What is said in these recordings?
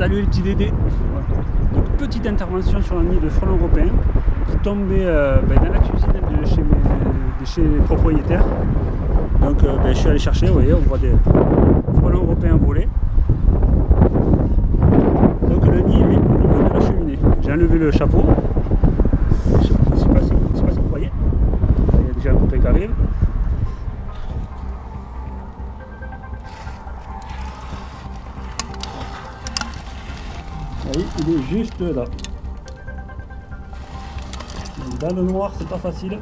Salut les petits dédés Donc petite intervention sur un nid de frelons européens qui tombait euh, ben, dans la cuisine de chez, chez les propriétaires. Donc euh, ben, je suis allé chercher, vous voyez, on voit des frelons européens voler. Donc le nid est au niveau de la cheminée. J'ai enlevé le chapeau. Je ne sais, pas si vous voyez. Il y a déjà un copain qui arrive. Il est juste là. Dans le noir, c'est pas facile.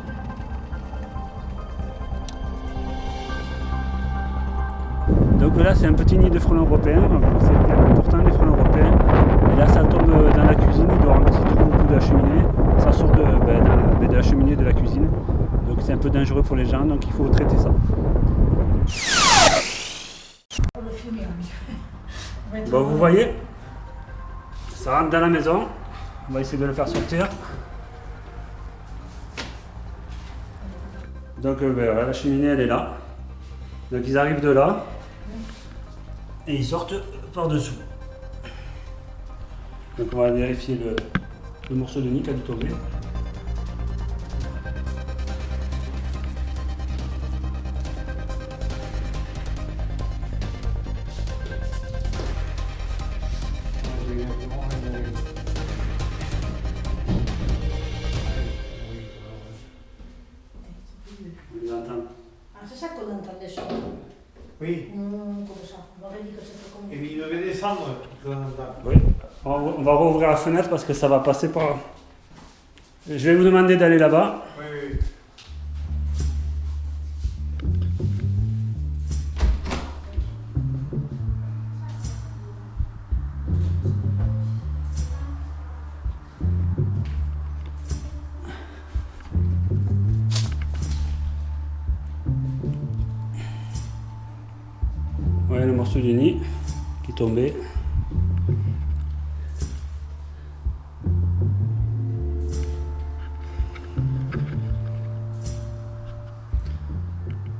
Donc là, c'est un petit nid de frelons européens. C'est important, les frelons européens. Et là, ça tombe dans la cuisine. Il doit avoir un petit trou au bout de la cheminée. Ça sort de, ben, de, ben, de la cheminée de la cuisine. Donc c'est un peu dangereux pour les gens. Donc il faut traiter ça. Bon, vous voyez, ça rentre dans la maison. On va essayer de le faire sortir. Donc euh, ben, la cheminée elle est là. Donc ils arrivent de là. Et ils sortent par dessous. Donc on va vérifier le, le morceau de nid qui a dû tomber. Oui. Mmh, comme ça. On aurait dit que c'était comme... Et puis il devait descendre. Oui. On va, on va rouvrir la fenêtre parce que ça va passer par... Je vais vous demander d'aller là-bas. Le morceau du nid qui est tombé.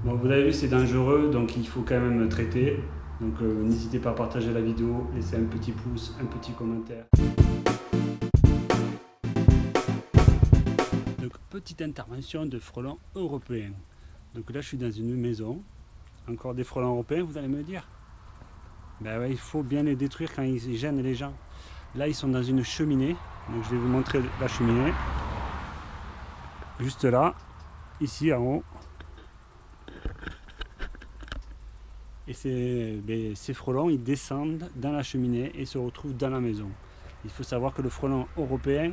Bon, vous avez vu, c'est dangereux, donc il faut quand même traiter. Donc euh, n'hésitez pas à partager la vidéo, laisser un petit pouce, un petit commentaire. Donc petite intervention de frelons européens. Donc là je suis dans une maison, encore des frelons européens, vous allez me dire? Ben il faut bien les détruire quand ils gênent les gens. Là, ils sont dans une cheminée. Donc, je vais vous montrer la cheminée. Juste là, ici en haut. Et ces, ben, ces frelons, ils descendent dans la cheminée et se retrouvent dans la maison. Il faut savoir que le frelon européen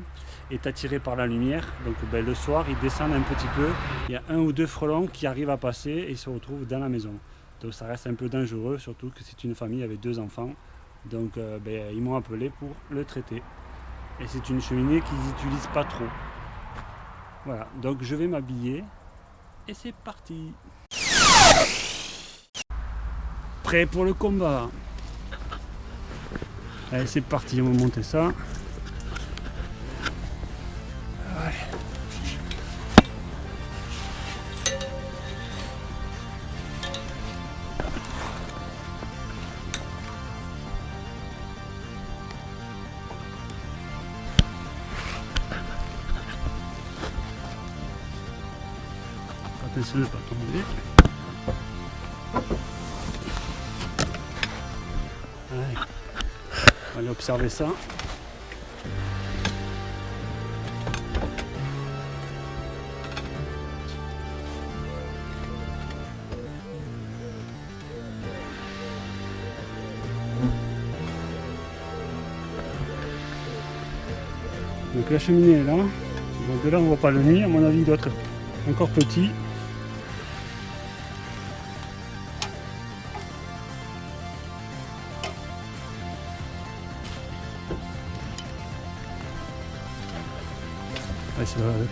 est attiré par la lumière. Donc ben, le soir, ils descendent un petit peu. Il y a un ou deux frelons qui arrivent à passer et se retrouvent dans la maison. Ça reste un peu dangereux, surtout que c'est une famille avec deux enfants. Donc euh, ben, ils m'ont appelé pour le traiter. Et c'est une cheminée qu'ils n'utilisent pas trop. Voilà, donc je vais m'habiller et c'est parti. Prêt pour le combat. Allez, c'est parti, on va monter ça. Ne tomber. Allez. On va aller observer ça. Donc la cheminée est là. Donc de là on voit pas le nid, à mon avis il doit être encore petit.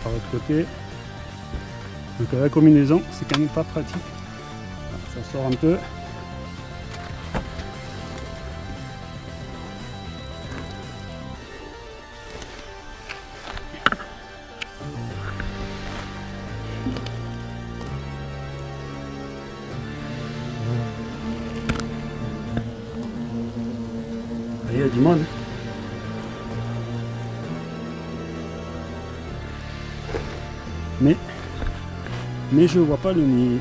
Par l'autre côté. Donc la combinaison, c'est quand même pas pratique. Ça sort un peu. Vous voyez, du monde. Mais, mais je vois pas le nid.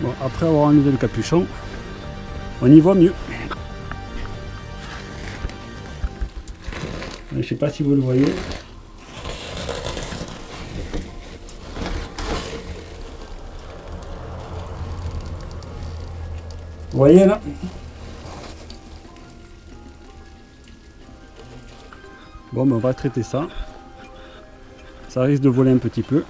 Bon, après avoir enlevé le capuchon, on y voit mieux. Je sais pas si vous le voyez. Vous voyez là? Bon, ben on va traiter ça. Ça risque de voler un petit peu.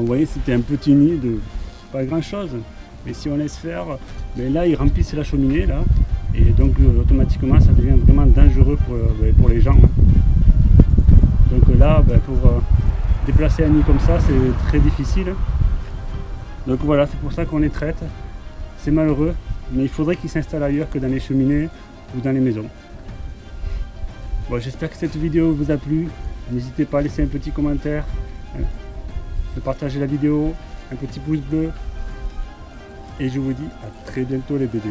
Vous voyez, c'était un petit nid de pas grand chose. Mais si on laisse faire, mais là, ils remplissent la cheminée, là. Et donc, euh, automatiquement, ça devient vraiment dangereux pour, euh, ben, pour les gens. hein. Donc euh, là, ben, pour déplacer un nid comme ça, c'est très difficile. Donc voilà, c'est pour ça qu'on les traite. C'est malheureux, mais il faudrait qu'ils s'installent ailleurs que dans les cheminées ou dans les maisons. Bon, j'espère que cette vidéo vous a plu. N'hésitez pas à laisser un petit commentaire, hein, de partager la vidéo, un petit pouce bleu. Et je vous dis à très bientôt les bébés.